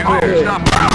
Get ready.